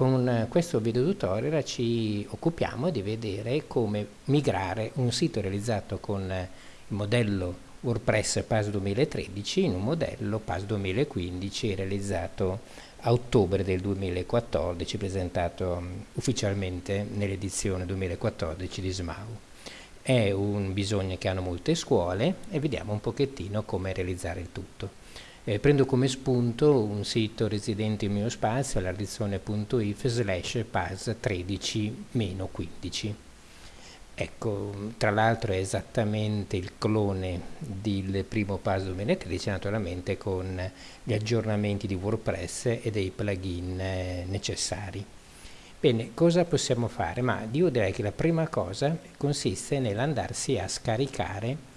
con questo video tutorial ci occupiamo di vedere come migrare un sito realizzato con il modello WordPress PAS 2013 in un modello PAS 2015 realizzato a ottobre del 2014 presentato um, ufficialmente nell'edizione 2014 di SMAU. È un bisogno che hanno molte scuole e vediamo un pochettino come realizzare il tutto. Eh, prendo come spunto un sito residente in mio spazio all'ardizione.if slash pas 13-15 ecco tra l'altro è esattamente il clone del primo PAS 2013 naturalmente con gli aggiornamenti di WordPress e dei plugin eh, necessari bene cosa possiamo fare? ma io direi che la prima cosa consiste nell'andarsi a scaricare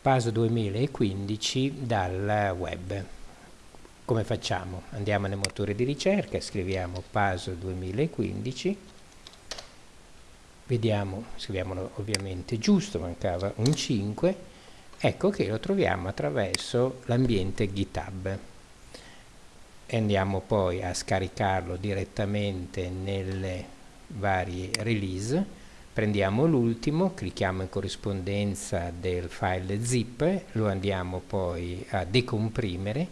PAS 2015 dal web. Come facciamo? Andiamo nel motore di ricerca, scriviamo PAS 2015, vediamo, scriviamolo ovviamente giusto, mancava un 5, ecco che lo troviamo attraverso l'ambiente GitHub. E andiamo poi a scaricarlo direttamente nelle varie release prendiamo l'ultimo, clicchiamo in corrispondenza del file zip, lo andiamo poi a decomprimere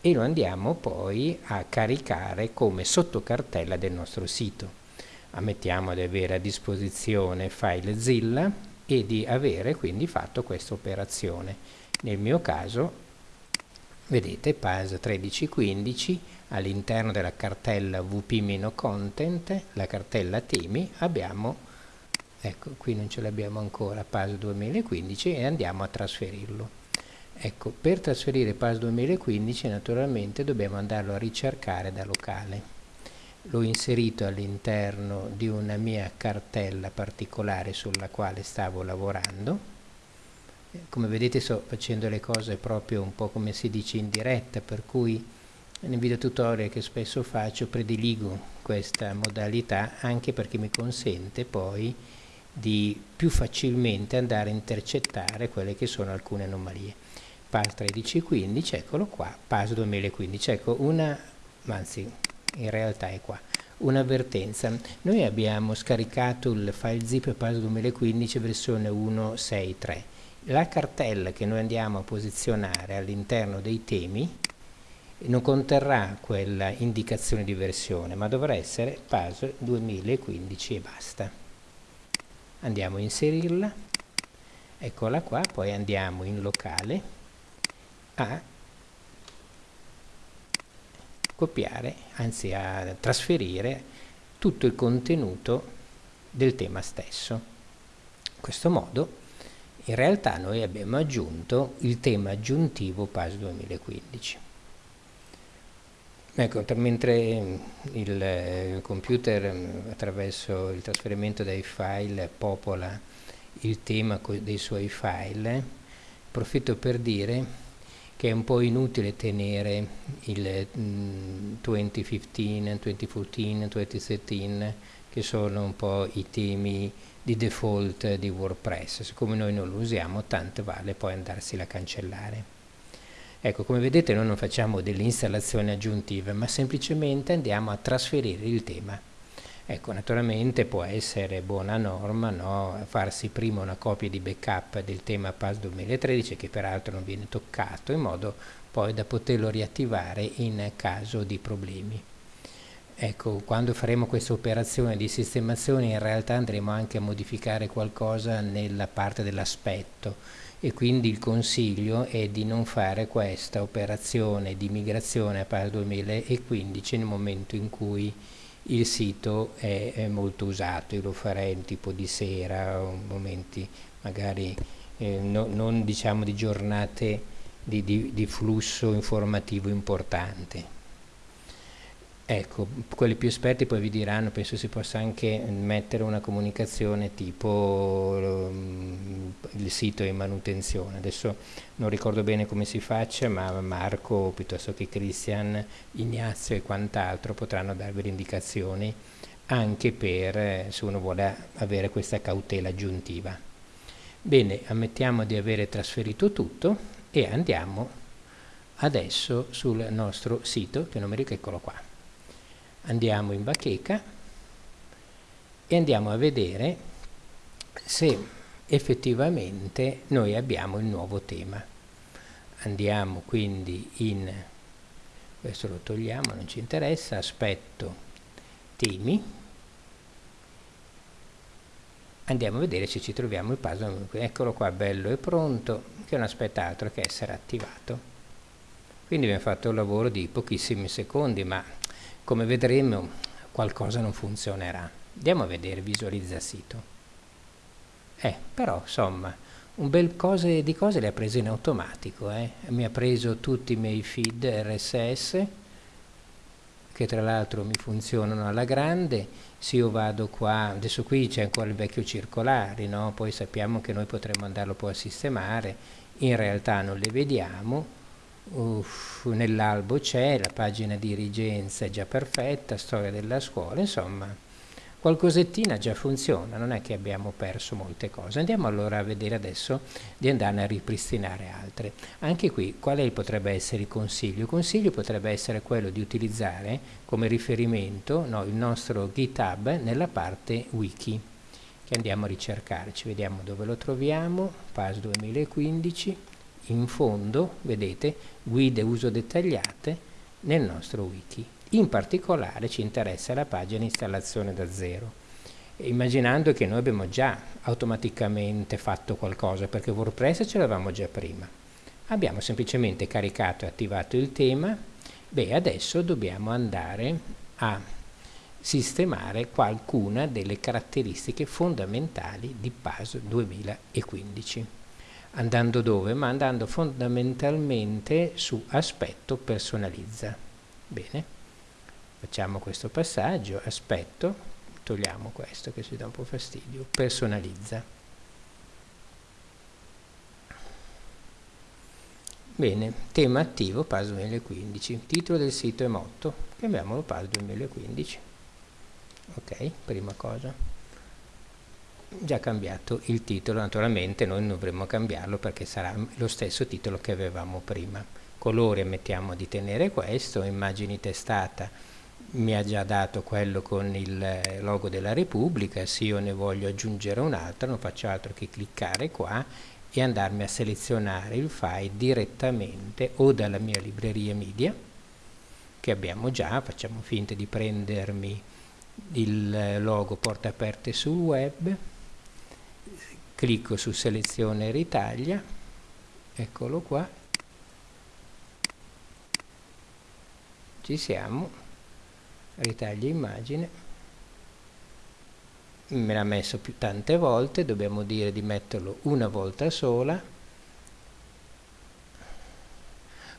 e lo andiamo poi a caricare come sottocartella del nostro sito. Ammettiamo di avere a disposizione FileZilla e di avere quindi fatto questa operazione. Nel mio caso, vedete, PAS 1315 all'interno della cartella wp-content, la cartella temi, abbiamo ecco qui non ce l'abbiamo ancora PAS 2015 e andiamo a trasferirlo. Ecco per trasferire PAS 2015 naturalmente dobbiamo andarlo a ricercare da locale. L'ho inserito all'interno di una mia cartella particolare sulla quale stavo lavorando. Come vedete sto facendo le cose proprio un po' come si dice in diretta per cui nei video tutorial che spesso faccio prediligo questa modalità anche perché mi consente poi di più facilmente andare a intercettare quelle che sono alcune anomalie. PAS 1315, eccolo qua, PAS 2015, ecco una, anzi in realtà è qua, un'avvertenza. Noi abbiamo scaricato il file zip PAS 2015 versione 1.6.3. La cartella che noi andiamo a posizionare all'interno dei temi non conterrà quella indicazione di versione, ma dovrà essere PAS 2015 e basta andiamo a inserirla. Eccola qua poi andiamo in locale a copiare anzi a trasferire tutto il contenuto del tema stesso. In questo modo in realtà noi abbiamo aggiunto il tema aggiuntivo PAS 2015 Ecco, mentre il computer attraverso il trasferimento dei file popola il tema dei suoi file, approfitto per dire che è un po' inutile tenere il 2015, 2014, 2013 che sono un po' i temi di default di WordPress, siccome noi non lo usiamo tanto vale poi andarsela a cancellare. Ecco, come vedete noi non facciamo delle installazioni aggiuntive, ma semplicemente andiamo a trasferire il tema. Ecco, naturalmente può essere buona norma no? farsi prima una copia di backup del tema PAS 2013 che peraltro non viene toccato in modo poi da poterlo riattivare in caso di problemi. Ecco, quando faremo questa operazione di sistemazione in realtà andremo anche a modificare qualcosa nella parte dell'aspetto e quindi il consiglio è di non fare questa operazione di migrazione a PAS 2015 nel momento in cui il sito è, è molto usato, io lo farei in tipo di sera o momenti magari eh, no, non diciamo di giornate di, di, di flusso informativo importante. Ecco, quelli più esperti poi vi diranno, penso si possa anche mettere una comunicazione tipo um, il sito in manutenzione. Adesso non ricordo bene come si faccia, ma Marco piuttosto che Christian, Ignazio e quant'altro potranno darvi le indicazioni anche per eh, se uno vuole avere questa cautela aggiuntiva. Bene, ammettiamo di avere trasferito tutto e andiamo adesso sul nostro sito, che ricordo, eccolo qua andiamo in bacheca e andiamo a vedere se effettivamente noi abbiamo il nuovo tema. Andiamo quindi in questo lo togliamo non ci interessa aspetto temi. Andiamo a vedere se ci troviamo il puzzle. Eccolo qua bello e pronto che non aspetta altro che essere attivato. Quindi abbiamo fatto un lavoro di pochissimi secondi ma come vedremo qualcosa non funzionerà. Andiamo a vedere visualizza sito. Eh però insomma un bel cose di cose le ha prese in automatico eh? mi ha preso tutti i miei feed RSS che tra l'altro mi funzionano alla grande. Se io vado qua adesso qui c'è ancora il vecchio circolare no? poi sappiamo che noi potremmo andarlo poi a sistemare. In realtà non le vediamo nell'albo c'è la pagina dirigenza è già perfetta storia della scuola insomma qualcosettina già funziona, non è che abbiamo perso molte cose. Andiamo allora a vedere adesso di andare a ripristinare altre. Anche qui quale potrebbe essere il consiglio? Il consiglio potrebbe essere quello di utilizzare come riferimento no, il nostro GitHub nella parte wiki che andiamo a ricercarci. Vediamo dove lo troviamo, PAS 2015, in fondo, vedete, guide uso dettagliate nel nostro wiki. In particolare ci interessa la pagina installazione da zero, immaginando che noi abbiamo già automaticamente fatto qualcosa, perché WordPress ce l'avevamo già prima. Abbiamo semplicemente caricato e attivato il tema, beh adesso dobbiamo andare a sistemare qualcuna delle caratteristiche fondamentali di PAS 2015. Andando dove? Ma andando fondamentalmente su aspetto personalizza. Bene facciamo questo passaggio, aspetto, togliamo questo che ci dà un po' fastidio, personalizza. Bene, tema attivo PAS 2015, titolo del sito è motto, chiamiamolo PAS 2015. Ok, prima cosa. Già cambiato il titolo, naturalmente noi non dovremmo cambiarlo perché sarà lo stesso titolo che avevamo prima. Colore mettiamo di tenere questo, immagini testata mi ha già dato quello con il logo della Repubblica, se io ne voglio aggiungere un altro non faccio altro che cliccare qua e andarmi a selezionare il file direttamente o dalla mia libreria media che abbiamo già, facciamo finta di prendermi il logo porta aperte sul web clicco su selezione e ritaglia eccolo qua. Ci siamo. Ritaglia immagine. Me l'ha messo più tante volte dobbiamo dire di metterlo una volta sola.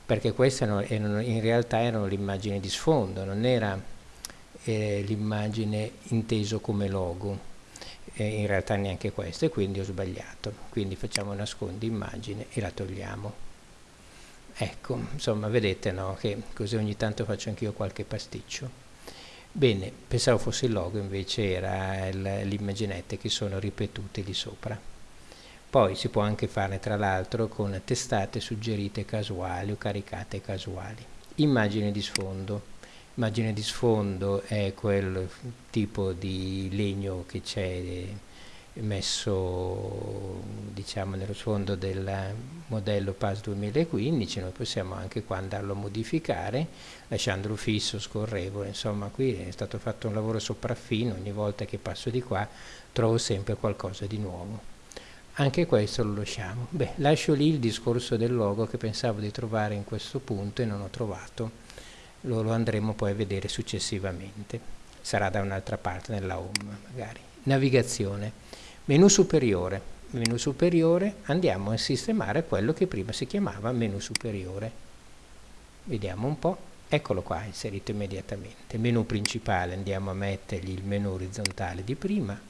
Perché queste erano, in realtà erano l'immagine di sfondo non era eh, l'immagine inteso come logo eh, in realtà neanche questo e quindi ho sbagliato quindi facciamo nascondi immagine e la togliamo ecco insomma vedete no, che così ogni tanto faccio anch'io qualche pasticcio Bene, pensavo fosse il logo, invece era l'immaginette che sono ripetute lì sopra. Poi si può anche fare tra l'altro con testate suggerite casuali o caricate casuali. Immagine di sfondo. Immagine di sfondo è quel tipo di legno che c'è messo diciamo nello sfondo del modello PAS 2015 noi possiamo anche qua andarlo a modificare lasciandolo fisso, scorrevole. Insomma qui è stato fatto un lavoro sopraffino. Ogni volta che passo di qua trovo sempre qualcosa di nuovo. Anche questo lo lasciamo. Beh lascio lì il discorso del logo che pensavo di trovare in questo punto e non ho trovato lo, lo andremo poi a vedere successivamente sarà da un'altra parte nella home magari navigazione Menu superiore. Menu superiore andiamo a sistemare quello che prima si chiamava menu superiore. Vediamo un po'. Eccolo qua, inserito immediatamente. Menu principale andiamo a mettergli il menu orizzontale di prima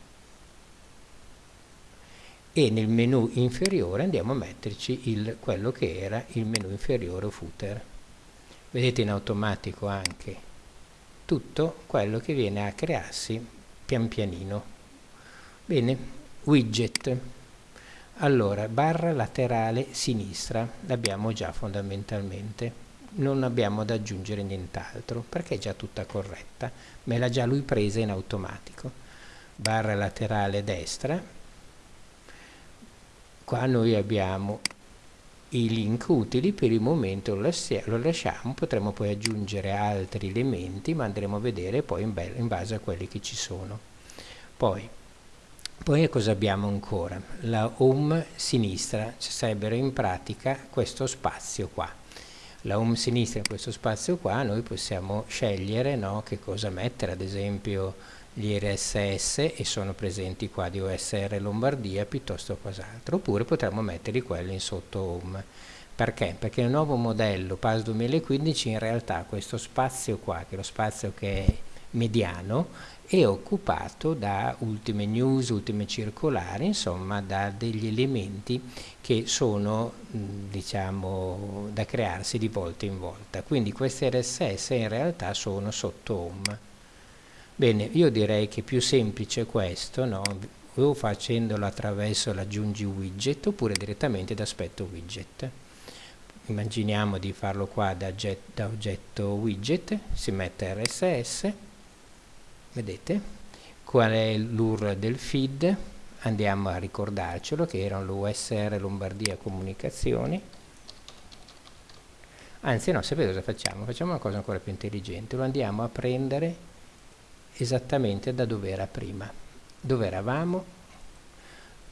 e nel menu inferiore andiamo a metterci il, quello che era il menu inferiore o footer. Vedete in automatico anche tutto quello che viene a crearsi pian pianino. Bene, widget. Allora barra laterale sinistra l'abbiamo già fondamentalmente. Non abbiamo da aggiungere nient'altro perché è già tutta corretta. Me l'ha già lui presa in automatico. Barra laterale destra. Qua noi abbiamo i link utili per il momento lo, lasciamo potremo poi aggiungere altri elementi ma andremo a vedere poi in, in base a quelli che ci sono poi poi cosa abbiamo ancora? La home sinistra, ci sarebbero in pratica questo spazio qua. La home sinistra in questo spazio qua noi possiamo scegliere no, che cosa mettere, ad esempio gli RSS e sono presenti qua di OSR Lombardia piuttosto che qualcos'altro, oppure potremmo metterli quelli in sotto home. Perché? Perché il nuovo modello PAS 2015 in realtà questo spazio qua, che è lo spazio che è mediano, è occupato da ultime news, ultime circolari, insomma da degli elementi che sono diciamo da crearsi di volta in volta. Quindi queste RSS in realtà sono sotto home. Bene, io direi che più semplice questo, no? o facendolo attraverso l'aggiungi widget oppure direttamente da aspetto widget. Immaginiamo di farlo qua da, da oggetto widget, si mette RSS, vedete qual è l'URL del feed andiamo a ricordarcelo che erano l'USR Lombardia Comunicazioni anzi no, sapete cosa facciamo? facciamo una cosa ancora più intelligente lo andiamo a prendere esattamente da dove era prima. Dove eravamo?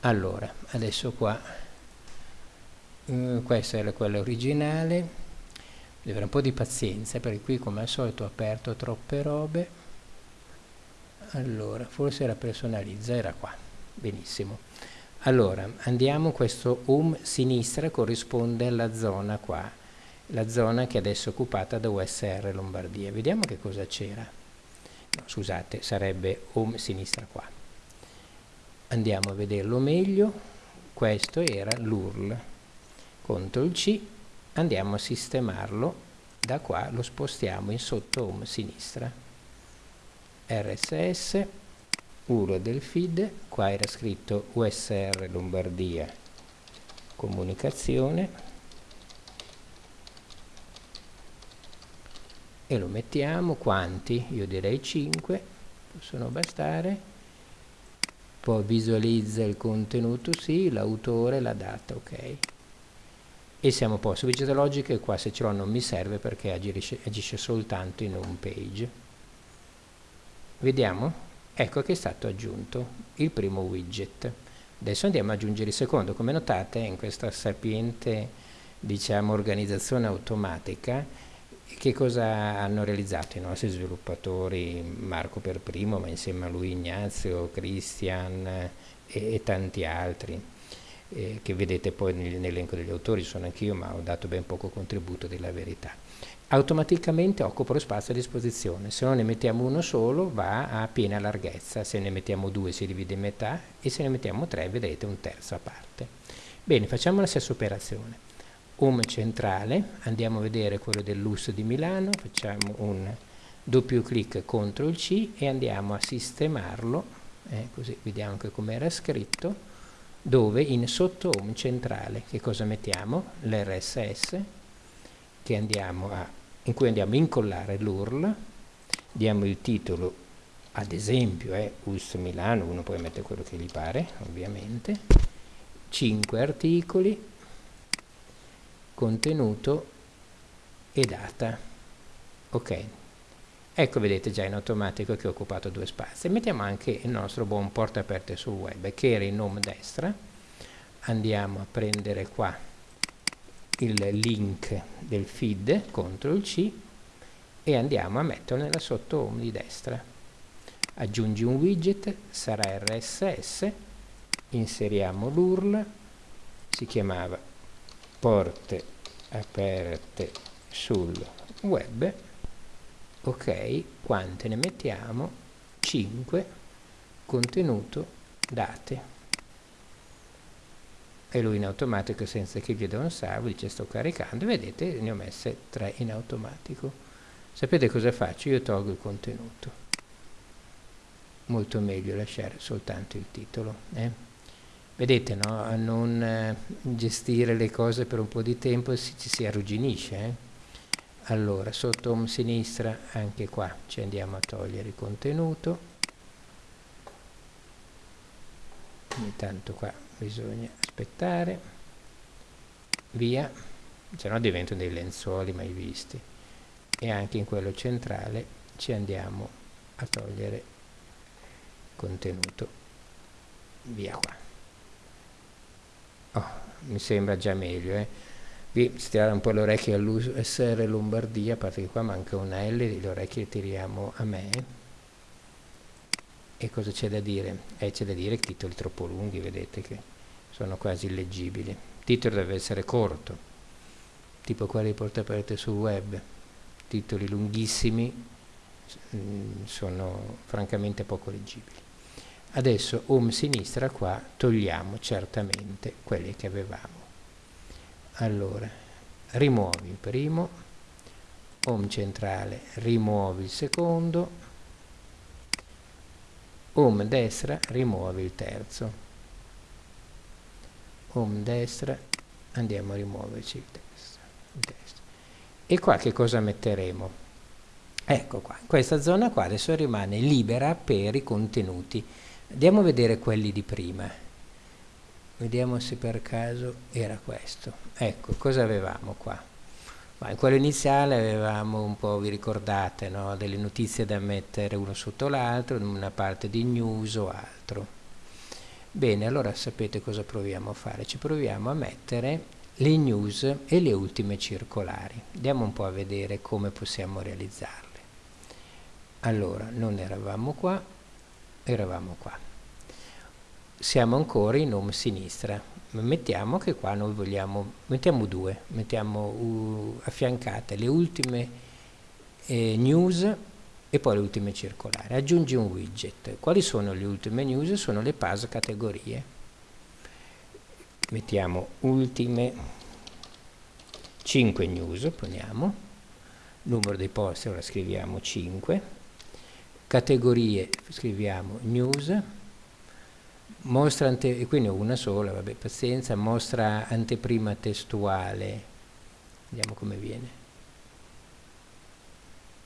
Allora, adesso qua. Eh, questa era quella originale. Devo avere un po' di pazienza perché qui come al solito ho aperto troppe robe. Allora forse era personalizza era qua. Benissimo. Allora andiamo questo home sinistra corrisponde alla zona qua. La zona che adesso è occupata da USR Lombardia. Vediamo che cosa c'era scusate sarebbe home sinistra qua. Andiamo a vederlo meglio. Questo era l'URL CTRL C. Andiamo a sistemarlo. Da qua lo spostiamo in sotto home sinistra. RSS, URL del feed, qua era scritto USR Lombardia comunicazione e lo mettiamo quanti? Io direi 5, possono bastare. Poi visualizza il contenuto, sì, l'autore, la data, ok. E siamo a posto. Widget logiche qua se ce l'ho non mi serve perché agisce, agisce soltanto in home page vediamo ecco che è stato aggiunto il primo widget adesso andiamo ad aggiungere il secondo come notate in questa sapiente diciamo organizzazione automatica che cosa hanno realizzato i nostri sviluppatori Marco per primo ma insieme a lui Ignazio, Christian e, e tanti altri eh, che vedete poi nell'elenco degli autori sono anch'io ma ho dato ben poco contributo della verità automaticamente occupa lo spazio a disposizione. Se non ne mettiamo uno solo va a piena larghezza, se ne mettiamo due si divide in metà e se ne mettiamo tre vedete un terzo a parte. Bene, facciamo la stessa operazione. Home centrale, andiamo a vedere quello dell'US di Milano, facciamo un doppio clic contro il C e andiamo a sistemarlo, eh, così vediamo anche come era scritto, dove in sotto home centrale, che cosa mettiamo? L'RSS, in cui andiamo a incollare l'URL, diamo il titolo, ad esempio è US Milano, uno poi mette quello che gli pare, ovviamente, 5 articoli, contenuto e data. Ok, ecco vedete già in automatico che ho occupato due spazi. Mettiamo anche il nostro buon porta aperte sul web, che era in home destra, andiamo a prendere qua il link del feed, CTRL C, e andiamo a metterlo nella sotto home di destra. Aggiungi un widget, sarà RSS, inseriamo l'URL, si chiamava porte aperte sul web, ok, quante ne mettiamo? 5, contenuto, date e lui in automatico senza che chieda un salvo dice sto caricando vedete ne ho messe tre in automatico sapete cosa faccio? io tolgo il contenuto molto meglio lasciare soltanto il titolo eh? Vedete no? a non eh, gestire le cose per un po' di tempo ci si arrugginisce eh? allora sotto home sinistra anche qua ci andiamo a togliere il contenuto. Intanto qua bisogna aspettare. Via. Se no diventano dei lenzuoli mai visti. E anche in quello centrale ci andiamo a togliere contenuto. Via qua oh, mi sembra già meglio eh qui stirare un po' le orecchie all'USR Lombardia, a parte che qua manca una L, le orecchie le tiriamo a me. E cosa c'è da dire? Eh, c'è da dire che titoli troppo lunghi, vedete che sono quasi illeggibili. Il titolo deve essere corto, tipo quelli portate sul web. Titoli lunghissimi mm, sono francamente poco leggibili. Adesso home sinistra qua togliamo certamente quelli che avevamo. Allora rimuovi il primo home centrale rimuovi il secondo home destra rimuovi il terzo. Home destra andiamo a rimuoverci il testo, il testo. e qua che cosa metteremo? Ecco qua questa zona qua adesso rimane libera per i contenuti andiamo a vedere quelli di prima. Vediamo se per caso era questo. Ecco cosa avevamo qua? Ma in quello iniziale avevamo un po' vi ricordate no? delle notizie da mettere uno sotto l'altro una parte di news o altro. Bene allora sapete cosa proviamo a fare? Ci proviamo a mettere le news e le ultime circolari. Andiamo un po' a vedere come possiamo realizzarle. Allora non eravamo qua eravamo qua. Siamo ancora in home sinistra. Mettiamo che qua noi vogliamo mettiamo due mettiamo uh, affiancate le ultime eh, news e poi le ultime circolari. Aggiungi un widget. Quali sono le ultime news? Sono le PAS categorie. Mettiamo ultime 5 news poniamo. Numero dei post ora scriviamo 5 categorie scriviamo news mostra ante, qui ne una sola, vabbè, pazienza, mostra anteprima testuale, vediamo come viene.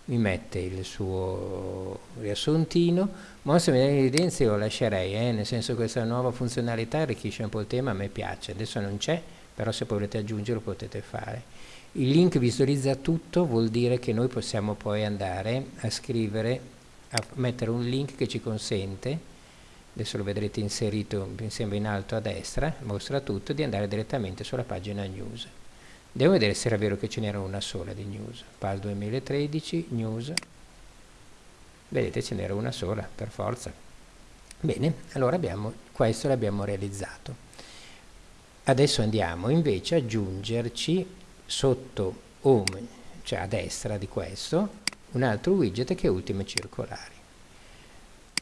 Mi mette il suo riassuntino, mostra in evidenza io lo lascerei, eh, nel senso che questa nuova funzionalità arricchisce un po' il tema, a me piace, adesso non c'è, però se volete aggiungerlo potete fare. Il link visualizza tutto, vuol dire che noi possiamo poi andare a scrivere, a mettere un link che ci consente adesso lo vedrete inserito sembra in alto a destra mostra tutto di andare direttamente sulla pagina news. Devo vedere se era vero che ce n'era una sola di news. PAL 2013 news. Vedete ce n'era una sola per forza. Bene allora abbiamo questo l'abbiamo realizzato. Adesso andiamo invece a aggiungerci sotto home cioè a destra di questo un altro widget che è ultime circolari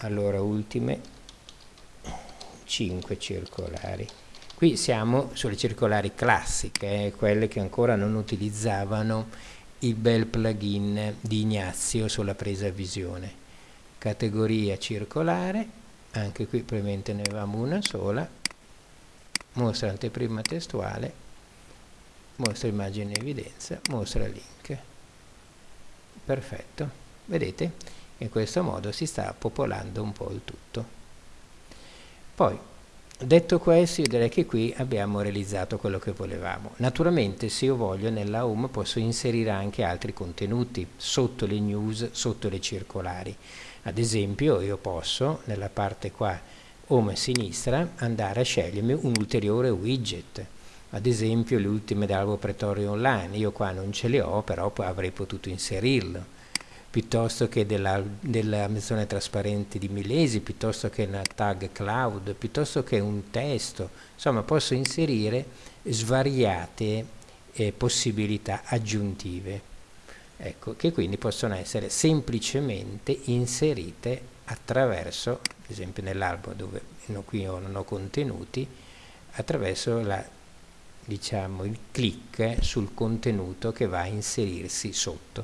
allora ultime 5 circolari. Qui siamo sulle circolari classiche, eh, quelle che ancora non utilizzavano il bel plugin di Ignazio sulla presa visione. Categoria circolare, anche qui probabilmente ne avevamo una sola, mostra anteprima testuale, mostra immagine in evidenza, mostra link. Perfetto, vedete? In questo modo si sta popolando un po' il tutto. Poi, detto questo, io direi che qui abbiamo realizzato quello che volevamo. Naturalmente, se io voglio, nella home posso inserire anche altri contenuti sotto le news, sotto le circolari. Ad esempio, io posso, nella parte qua, home a sinistra, andare a scegliermi un ulteriore widget. Ad esempio, le ultime dell'albo pretorio online. Io qua non ce le ho, però avrei potuto inserirlo piuttosto che della, della menzione trasparente di Milesi, piuttosto che una tag cloud, piuttosto che un testo, insomma posso inserire svariate eh, possibilità aggiuntive, ecco, che quindi possono essere semplicemente inserite attraverso, ad esempio nell'albo dove no, qui non ho contenuti, attraverso la, diciamo, il clic sul contenuto che va a inserirsi sotto.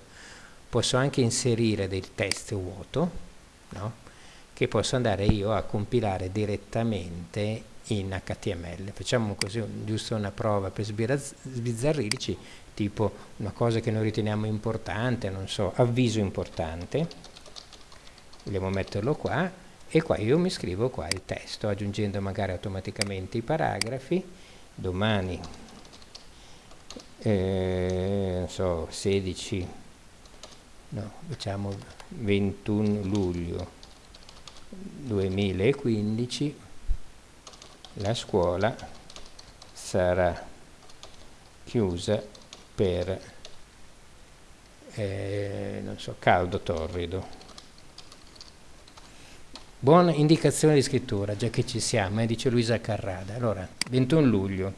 Posso anche inserire del test vuoto no? che posso andare io a compilare direttamente in HTML facciamo così giusto una prova per sbizzarrirci tipo una cosa che noi riteniamo importante, non so, avviso importante, vogliamo metterlo qua, e qua io mi scrivo qua il testo, aggiungendo magari automaticamente i paragrafi, domani, eh, non so, 16, no, diciamo 21 luglio 2015, la scuola sarà chiusa per eh, so, caldo torrido. Buona indicazione di scrittura, già che ci siamo, eh, dice Luisa Carrada. Allora, 21 luglio,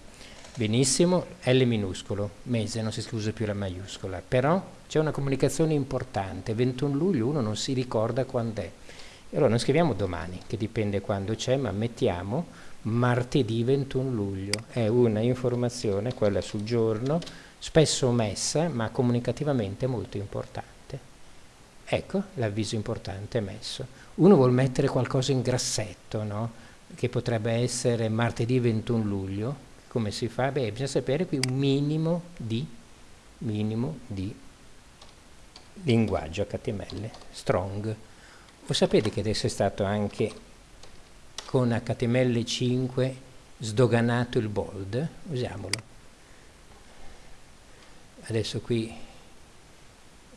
benissimo, L minuscolo, mese, non si scusa più la maiuscola, però c'è una comunicazione importante, 21 luglio uno non si ricorda quando è. Allora non scriviamo domani, che dipende quando c'è, ma mettiamo martedì 21 luglio. È una informazione, quella sul giorno, spesso omessa, ma comunicativamente molto importante. Ecco l'avviso importante messo. Uno vuol mettere qualcosa in grassetto, no? che potrebbe essere martedì 21 luglio. Come si fa? Beh, bisogna sapere qui un minimo di, minimo di linguaggio HTML, strong. Voi sapete che adesso è stato anche con HTML5 sdoganato il bold? Usiamolo. Adesso qui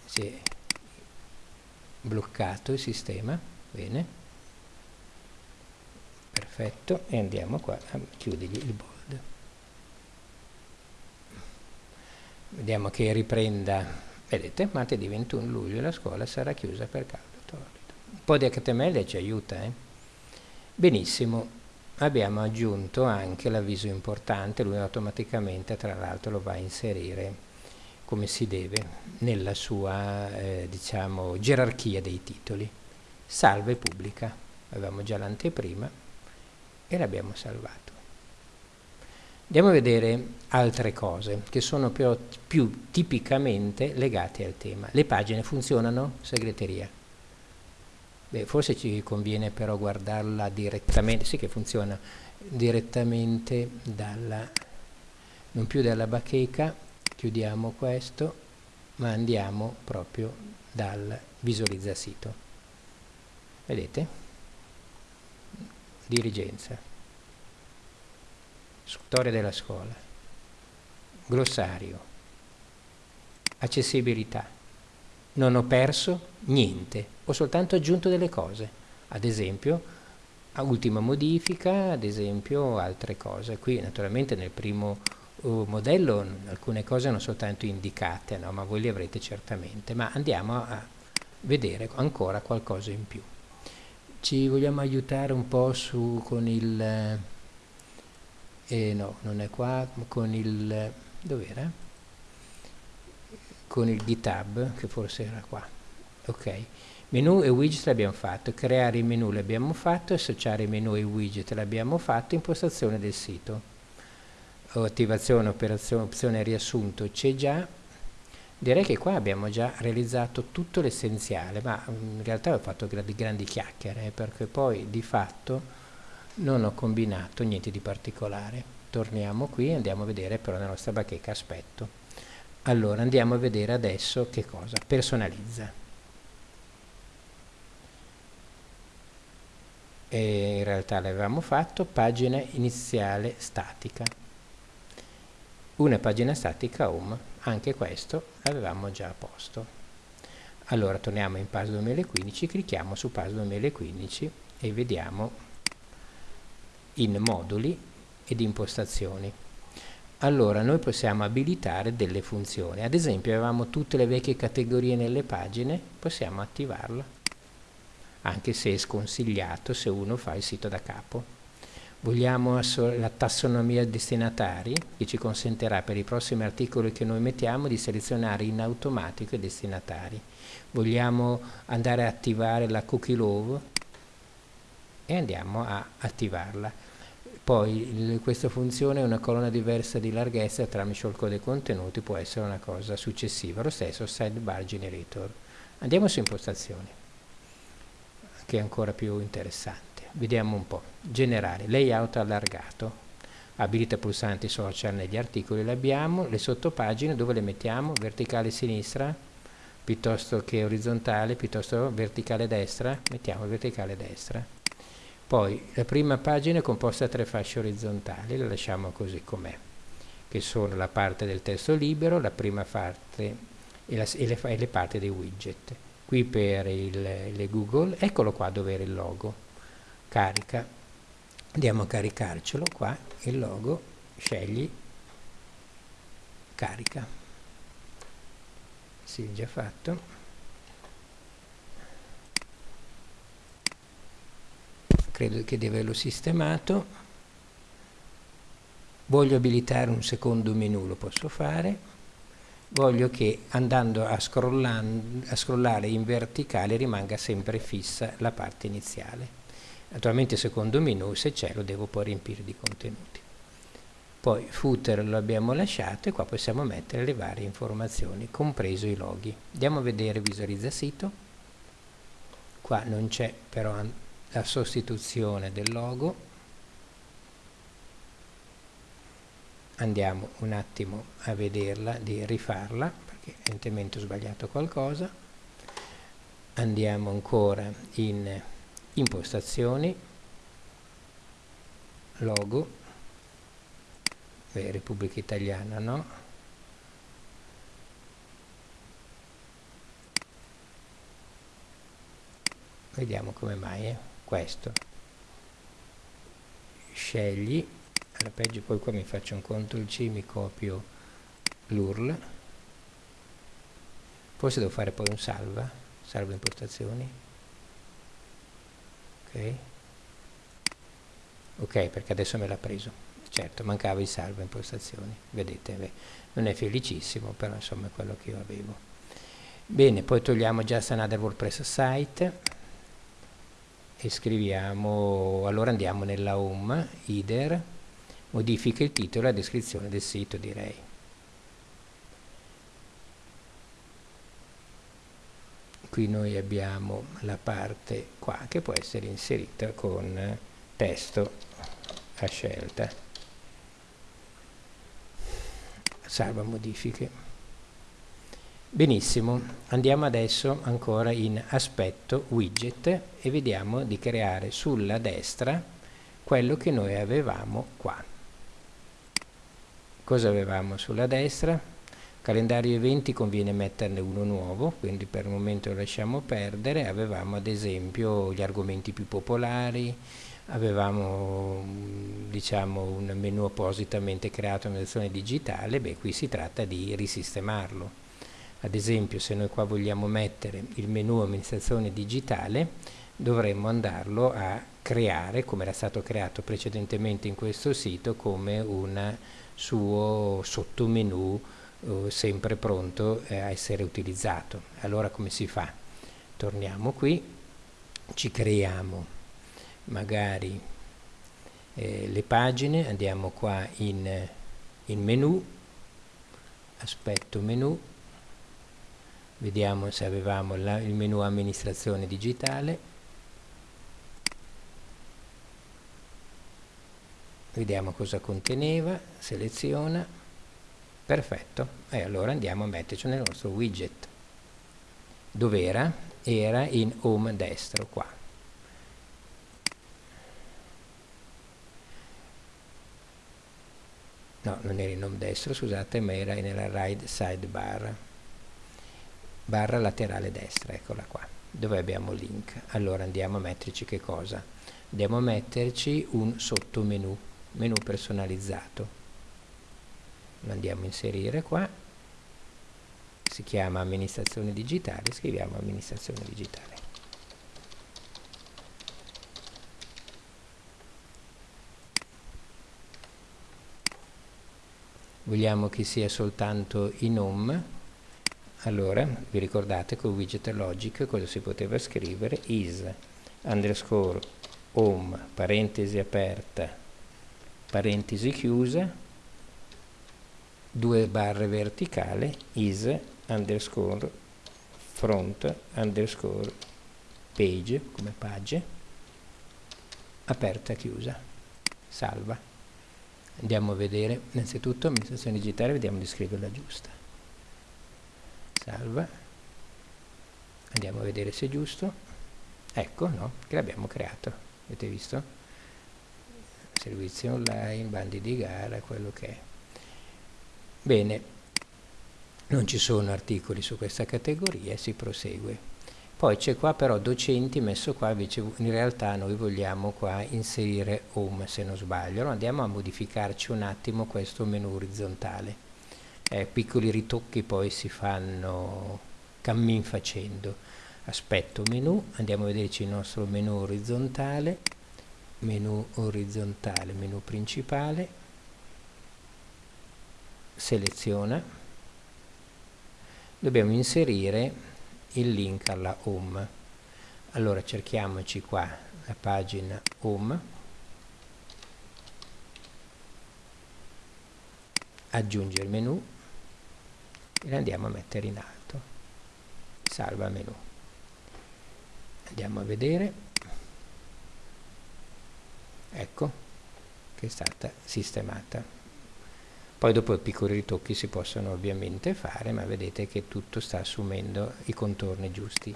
si è bloccato il sistema, bene, perfetto, e andiamo qua a chiudergli il bold. Vediamo che riprenda, vedete, martedì 21 luglio la scuola sarà chiusa per caldo torrido. Un po' di HTML ci aiuta, eh? Benissimo, abbiamo aggiunto anche l'avviso importante, lui automaticamente tra l'altro lo va a inserire come si deve nella sua eh, diciamo, gerarchia dei titoli. Salve pubblica, avevamo già l'anteprima e l'abbiamo salvato. Andiamo a vedere altre cose che sono più, più tipicamente legate al tema. Le pagine funzionano? Segreteria. Beh, forse ci conviene però guardarla direttamente, sì che funziona direttamente dalla, non più dalla bacheca, chiudiamo questo ma andiamo proprio dal visualizza sito vedete? Dirigenza. Storia della scuola. Glossario. Accessibilità. Non ho perso niente ho soltanto aggiunto delle cose. Ad esempio ultima modifica ad esempio altre cose. Qui naturalmente nel primo modello alcune cose non soltanto indicate, no? ma voi le avrete certamente, ma andiamo a vedere ancora qualcosa in più. Ci vogliamo aiutare un po' su con il... Eh, no, non è qua, con il... dov'era? Con il GitHub, che forse era qua. Ok. Menu e widget l'abbiamo fatto, creare i menu l'abbiamo fatto, associare i menu e i widget l'abbiamo fatto, impostazione del sito attivazione, operazione, opzione riassunto c'è già, direi che qua abbiamo già realizzato tutto l'essenziale, ma mm, in realtà ho fatto grandi, grandi chiacchiere, eh, perché poi di fatto non ho combinato niente di particolare. Torniamo qui e andiamo a vedere però nella nostra bacheca aspetto. Allora andiamo a vedere adesso che cosa? Personalizza. E in realtà l'avevamo fatto, pagina iniziale statica una pagina statica home, anche questo l'avevamo già a posto. Allora torniamo in PAS 2015, clicchiamo su PAS 2015 e vediamo in moduli ed impostazioni. Allora noi possiamo abilitare delle funzioni, ad esempio avevamo tutte le vecchie categorie nelle pagine, possiamo attivarla, anche se è sconsigliato se uno fa il sito da capo. Vogliamo la tassonomia destinatari che ci consentirà per i prossimi articoli che noi mettiamo di selezionare in automatico i destinatari. Vogliamo andare a attivare la cookie love e andiamo a attivarla. Poi il, questa funzione è una colonna diversa di larghezza tra misciolco dei contenuti, può essere una cosa successiva. Lo stesso sidebar generator. Andiamo su impostazioni, che è ancora più interessante vediamo un po', generare, layout allargato. abilita pulsanti social negli articoli, le abbiamo, le sottopagine dove le mettiamo? Verticale sinistra piuttosto che orizzontale, piuttosto verticale destra, mettiamo verticale destra. Poi la prima pagina è composta da tre fasce orizzontali, la lasciamo così com'è, che sono la parte del testo libero, la prima parte e, la, e, le, e le, parti dei widget. Qui per il, le Google, eccolo qua dove era il logo, carica, andiamo a caricarcelo qua, il logo, scegli, carica. Sì, già fatto. Credo che di averlo sistemato. Voglio abilitare un secondo menu, lo posso fare voglio che andando a, a, scrollare in verticale rimanga sempre fissa la parte iniziale. Naturalmente secondo menu, se c'è, lo devo poi riempire di contenuti. Poi footer lo abbiamo lasciato e qua possiamo mettere le varie informazioni, compreso i loghi. Andiamo a vedere visualizza sito. Qua non c'è però la sostituzione del logo. Andiamo un attimo a vederla, di rifarla, perché evidentemente ho sbagliato qualcosa. Andiamo ancora in impostazioni, logo, Beh, Repubblica Italiana no, vediamo come mai eh? questo. Scegli alla peggio poi qua mi faccio un CTRL C mi copio l'URL. Forse devo fare poi un salva salva impostazioni ok. Ok perché adesso me l'ha preso. Certo mancava il salvo impostazioni. Vedete beh, non è felicissimo però insomma è quello che io avevo. Bene poi togliamo just another WordPress site e scriviamo allora andiamo nella home header modifica il titolo e la descrizione del sito direi qui noi abbiamo la parte qua che può essere inserita con testo a scelta. Salva modifiche. Benissimo andiamo adesso ancora in aspetto widget e vediamo di creare sulla destra quello che noi avevamo qua. Cosa avevamo sulla destra calendario eventi conviene metterne uno nuovo quindi per il momento lo lasciamo perdere. Avevamo ad esempio gli argomenti più popolari avevamo diciamo un menu appositamente creato in versione digitale beh qui si tratta di risistemarlo. Ad esempio se noi qua vogliamo mettere il menu amministrazione digitale dovremmo andarlo a creare come era stato creato precedentemente in questo sito come un suo sottomenu eh, sempre pronto eh, a essere utilizzato. Allora come si fa? Torniamo qui, ci creiamo magari eh, le pagine, andiamo qua in, in menu, aspetto menu, vediamo se avevamo la, il menu amministrazione digitale, vediamo cosa conteneva, seleziona, perfetto. E allora andiamo a metterci nel nostro widget. Dove era? era in home destro qua. No non era in home destro scusate ma era nella right sidebar barra laterale destra eccola qua dove abbiamo link. Allora andiamo a metterci che cosa? andiamo a metterci un sottomenu menu personalizzato lo andiamo a inserire qua. Si chiama amministrazione digitale scriviamo amministrazione digitale. Vogliamo che sia soltanto in home allora vi ricordate con widget logic cosa si poteva scrivere? Is underscore home parentesi aperta parentesi chiusa due barre verticale is underscore front underscore page come page aperta chiusa salva. Andiamo a vedere innanzitutto amministrazione digitale vediamo di scriverla giusta. Salva. Andiamo a vedere se è giusto. Ecco no che l'abbiamo creato. Avete visto? Servizi online bandi di gara quello che è bene non ci sono articoli su questa categoria e si prosegue. Poi c'è qua però docenti messo qua invece in realtà noi vogliamo qua inserire home se non sbaglio allora andiamo a modificarci un attimo questo menu orizzontale. Eh, piccoli ritocchi poi si fanno cammin facendo. Aspetto menu andiamo a vederci il nostro menu orizzontale menu orizzontale menu principale seleziona dobbiamo inserire il link alla home. Allora cerchiamoci qua la pagina home. Aggiungere menu e andiamo a mettere in alto. Salva menu. Andiamo a vedere. Ecco che è stata sistemata poi dopo piccoli ritocchi si possono ovviamente fare, ma vedete che tutto sta assumendo i contorni giusti.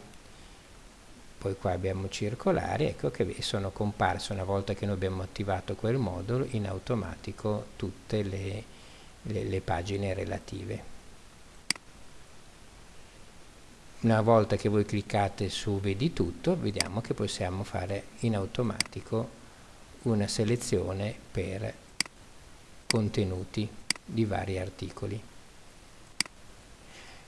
Poi qua abbiamo circolari, ecco che sono comparse una volta che noi abbiamo attivato quel modulo in automatico tutte le, le, le pagine relative. Una volta che voi cliccate su vedi tutto, vediamo che possiamo fare in automatico una selezione per contenuti di vari articoli.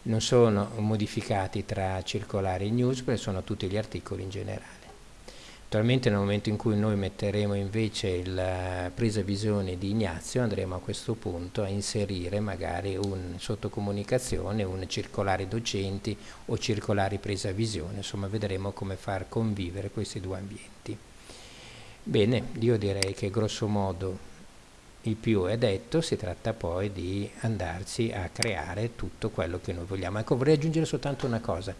Non sono modificati tra circolari e news perché sono tutti gli articoli in generale. Attualmente nel momento in cui noi metteremo invece la presa visione di Ignazio andremo a questo punto a inserire magari un sottocomunicazione, un circolare docenti o circolari presa visione, insomma vedremo come far convivere questi due ambienti. Bene, io direi che grosso modo il più è detto, si tratta poi di andarci a creare tutto quello che noi vogliamo. Ecco, vorrei aggiungere soltanto una cosa.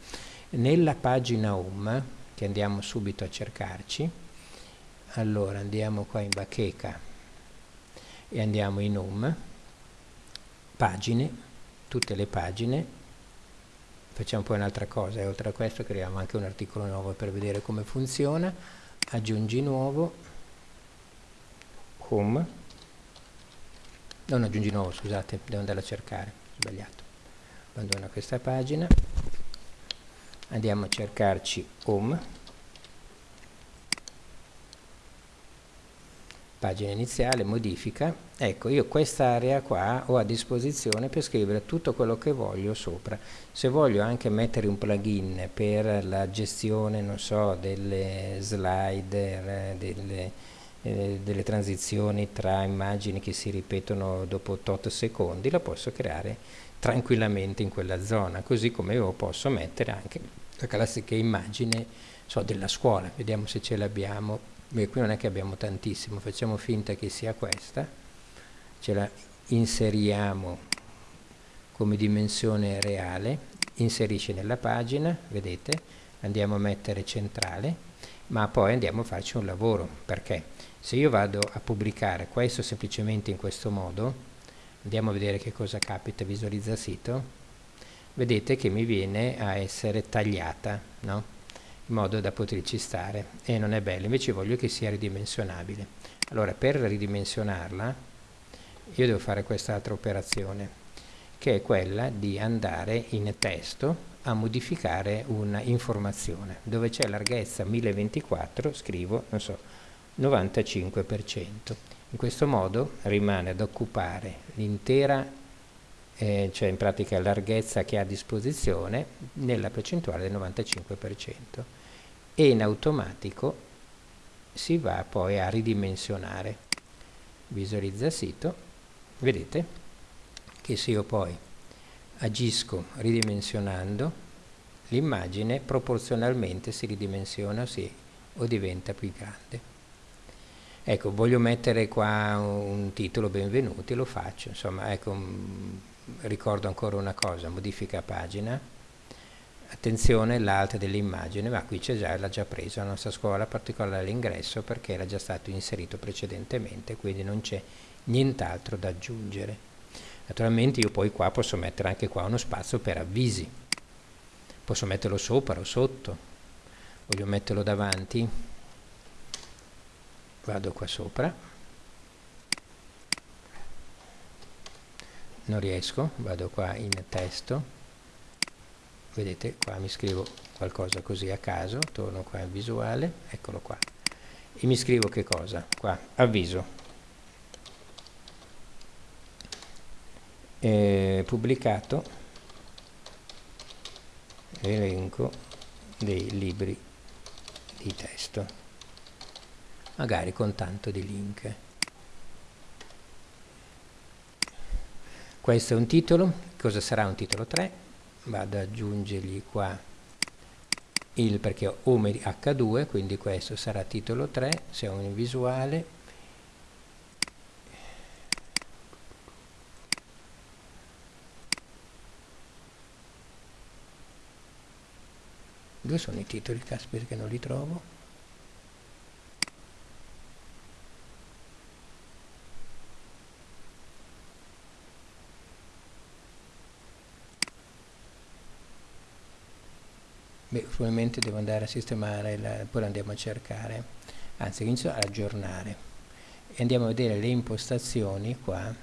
Nella pagina home, che andiamo subito a cercarci, allora andiamo qua in bacheca e andiamo in home, pagine, tutte le pagine, facciamo poi un'altra cosa, e oltre a questo creiamo anche un articolo nuovo per vedere come funziona, aggiungi nuovo, home, non aggiungi nuovo scusate devo andare a cercare sbagliato. Abbandono questa pagina. Andiamo a cercarci home. Pagina iniziale modifica. Ecco io quest'area qua ho a disposizione per scrivere tutto quello che voglio sopra. Se voglio anche mettere un plugin per la gestione non so delle slide delle eh, delle transizioni tra immagini che si ripetono dopo tot secondi, la posso creare tranquillamente in quella zona, così come io posso mettere anche la classica immagine so, della scuola, vediamo se ce l'abbiamo, qui non è che abbiamo tantissimo, facciamo finta che sia questa, ce la inseriamo come dimensione reale, inserisce nella pagina, vedete, andiamo a mettere centrale, ma poi andiamo a farci un lavoro, perché? Se io vado a pubblicare questo semplicemente in questo modo andiamo a vedere che cosa capita visualizza sito vedete che mi viene a essere tagliata no? in modo da poterci stare e non è bello invece voglio che sia ridimensionabile allora per ridimensionarla io devo fare quest'altra operazione che è quella di andare in testo a modificare una informazione dove c'è larghezza 1024 scrivo non so 95%. In questo modo rimane ad occupare l'intera, eh, cioè in pratica larghezza che ha a disposizione, nella percentuale del 95% e in automatico si va poi a ridimensionare. Visualizza sito, vedete che se io poi agisco ridimensionando, l'immagine proporzionalmente si ridimensiona sì, o diventa più grande. Ecco, voglio mettere qua un titolo benvenuti, lo faccio, insomma, ecco, mm, ricordo ancora una cosa, modifica pagina, attenzione l'alta dell'immagine, ma qui c'è già, l'ha già preso la nostra scuola particolare all'ingresso perché era già stato inserito precedentemente, quindi non c'è nient'altro da aggiungere. Naturalmente io poi qua posso mettere anche qua uno spazio per avvisi, posso metterlo sopra o sotto, voglio metterlo davanti, vado qua sopra, non riesco, vado qua in testo, vedete qua mi scrivo qualcosa così a caso, torno qua in visuale, eccolo qua, e mi scrivo che cosa? Qua, avviso, eh, pubblicato elenco dei libri di testo magari con tanto di link questo è un titolo cosa sarà un titolo 3 vado ad aggiungergli qua il perché ho home h2 quindi questo sarà titolo 3 se ho un visuale Dove sono i titoli? Caspita che non li trovo. Probabilmente devo andare a sistemare, la, poi andiamo a cercare, anzi inizio a aggiornare. E andiamo a vedere le impostazioni qua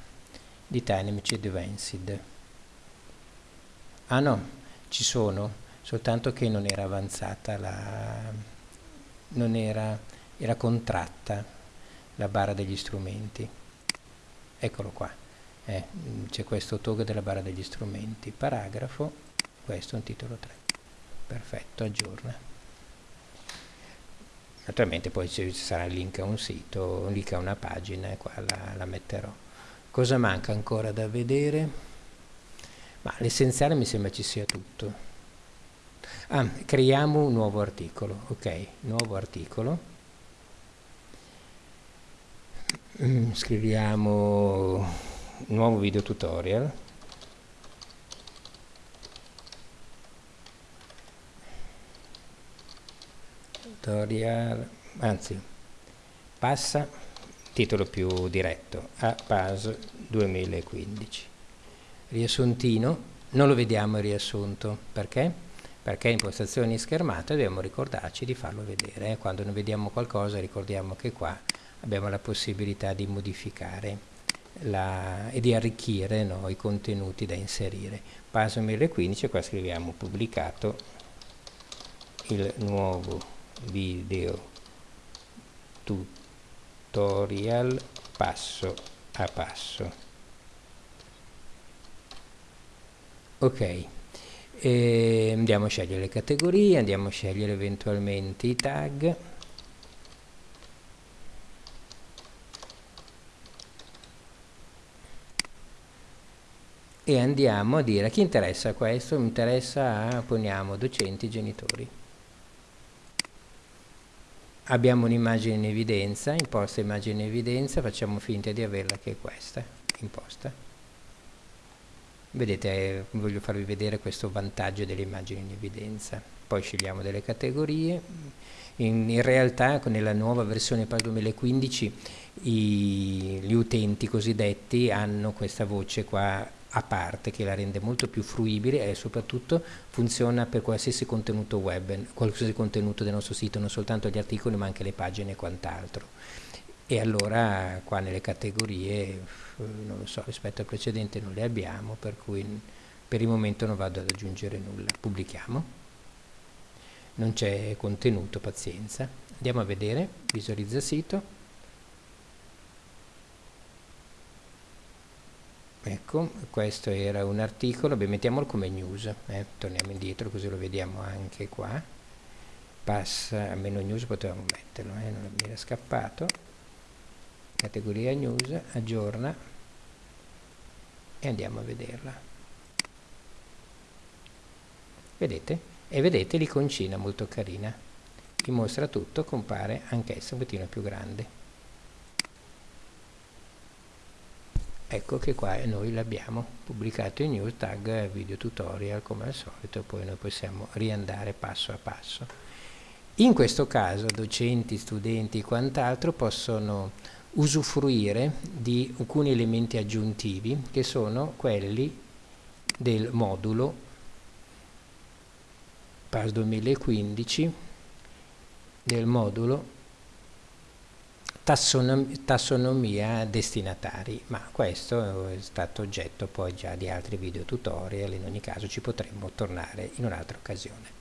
di Dynamic Advanced. Ah no, ci sono soltanto che non era avanzata la, non era, era contratta la barra degli strumenti. Eccolo qua. Eh, c'è questo toggle della barra degli strumenti. Paragrafo questo è un titolo 3 perfetto aggiorna naturalmente poi ci sarà il link a un sito un link a una pagina e qua la, la metterò cosa manca ancora da vedere ma l'essenziale mi sembra ci sia tutto Ah, creiamo un nuovo articolo, ok, nuovo articolo. Mm, scriviamo nuovo video tutorial. Tutorial, anzi, passa, titolo più diretto, a PAS 2015. Riassuntino, non lo vediamo il riassunto, perché? perché impostazioni schermate dobbiamo ricordarci di farlo vedere quando non vediamo qualcosa ricordiamo che qua abbiamo la possibilità di modificare la, e di arricchire no, i contenuti da inserire passo 2015 qua scriviamo pubblicato il nuovo video tutorial passo a passo. Ok e andiamo a scegliere le categorie, andiamo a scegliere eventualmente i tag. E andiamo a dire a chi interessa questo, mi interessa a, poniamo, docenti, genitori. Abbiamo un'immagine in evidenza, imposta immagine in evidenza, facciamo finta di averla che è questa, imposta. Vedete, voglio farvi vedere questo vantaggio delle immagini in evidenza. Poi scegliamo delle categorie. In, in realtà nella nuova versione PAS 2015 i, gli utenti cosiddetti hanno questa voce qua a parte che la rende molto più fruibile e soprattutto funziona per qualsiasi contenuto web, qualsiasi contenuto del nostro sito, non soltanto gli articoli ma anche le pagine e quant'altro. E allora qua nelle categorie non lo so, rispetto al precedente non le abbiamo, per cui per il momento non vado ad aggiungere nulla. Pubblichiamo. Non c'è contenuto, pazienza. Andiamo a vedere, visualizza sito. Ecco, questo era un articolo, beh, mettiamolo come news, eh. torniamo indietro così lo vediamo anche qua. Passa, a meno news potevamo metterlo, eh, non mi era scappato categoria news, aggiorna e andiamo a vederla. Vedete? E vedete l'iconcina molto carina. Vi mostra tutto, compare anch'essa un pochino più grande. Ecco che qua noi l'abbiamo pubblicato in news tag video tutorial come al solito, poi noi possiamo riandare passo a passo. In questo caso docenti, studenti e quant'altro possono usufruire di alcuni elementi aggiuntivi che sono quelli del modulo PAS 2015 del modulo tassonomia destinatari ma questo è stato oggetto poi già di altri video tutorial in ogni caso ci potremmo tornare in un'altra occasione